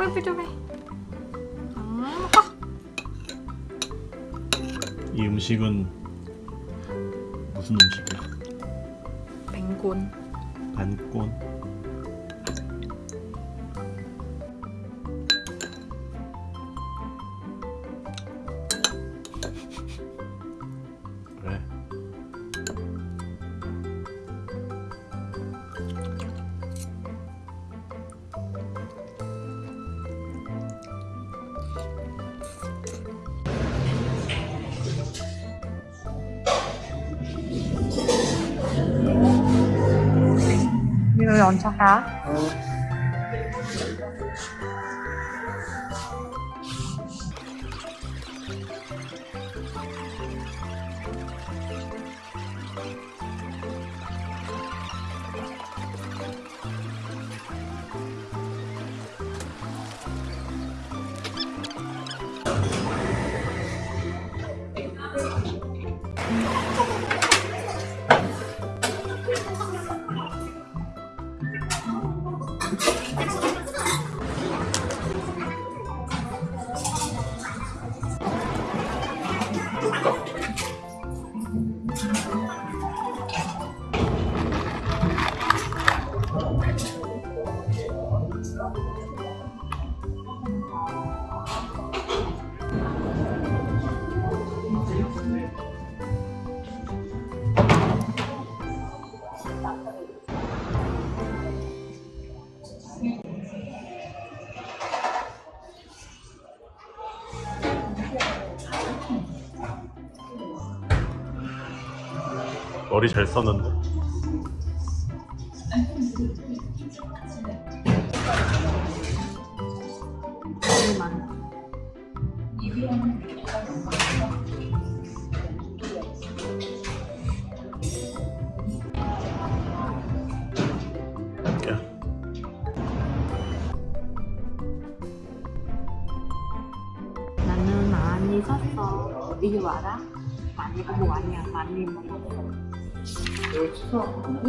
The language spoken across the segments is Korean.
뽀뽀 좀 해. 음, 아, 이 음식은 무슨 음식이야? 뱅곤. 반꼰 Sao hả? 머리 잘 썼는데 많이 샀어. 이거 알아? 많이 뭐 아니야. 많이 먹었어. 왜?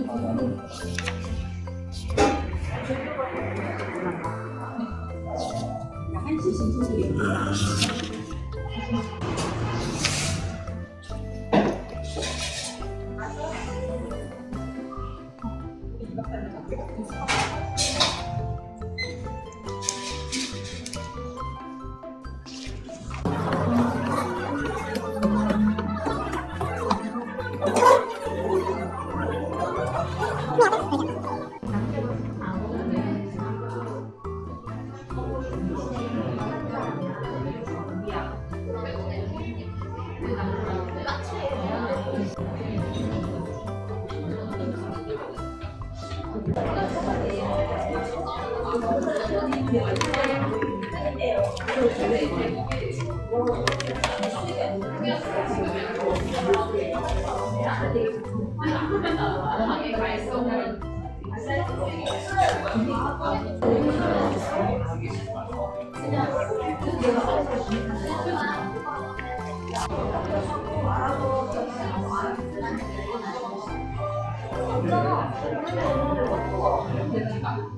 안녕하 그래서 그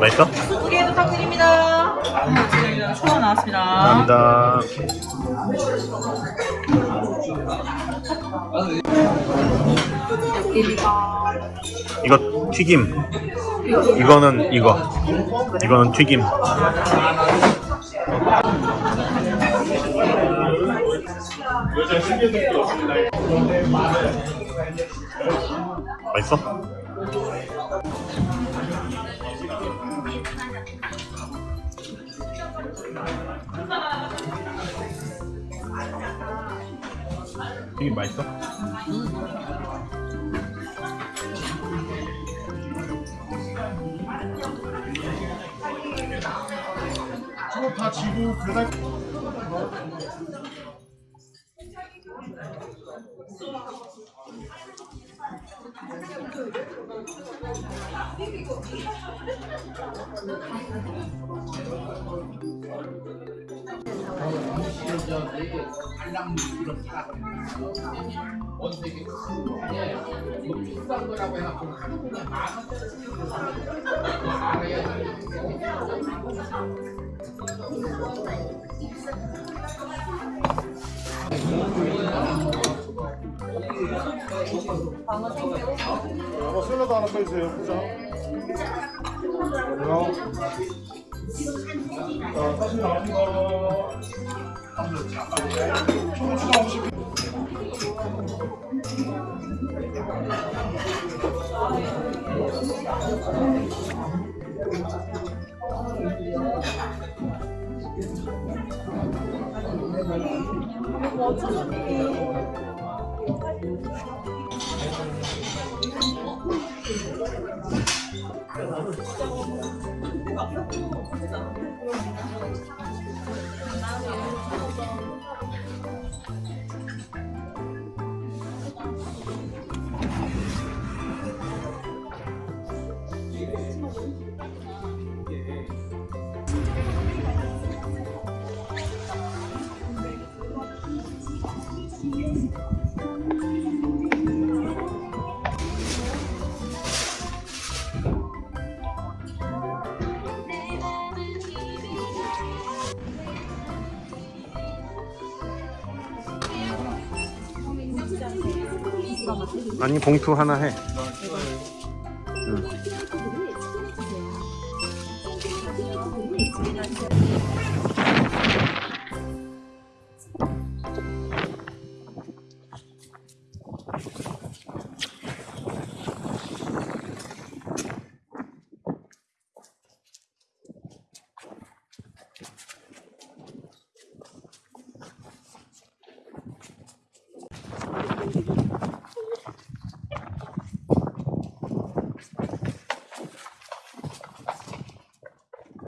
맛있어? 두개 부탁드립니다. 초아 나왔습니다. 감사합니다. 이거 튀김. 이거는 이거. 이거는 튀김. 맛있어? 튀김 맛있어? 다 지고 배달 되게 큰거 비싼 거라고 해갖고 하루 보면 만 원짜리 쓰는 거 알아야 되는 거 어, 샐러드 하나 써주세요. 포장. 그럼. 자, 사실 나온 거. 초고 추가 50. 진짜 아니 봉투 하나 해 응.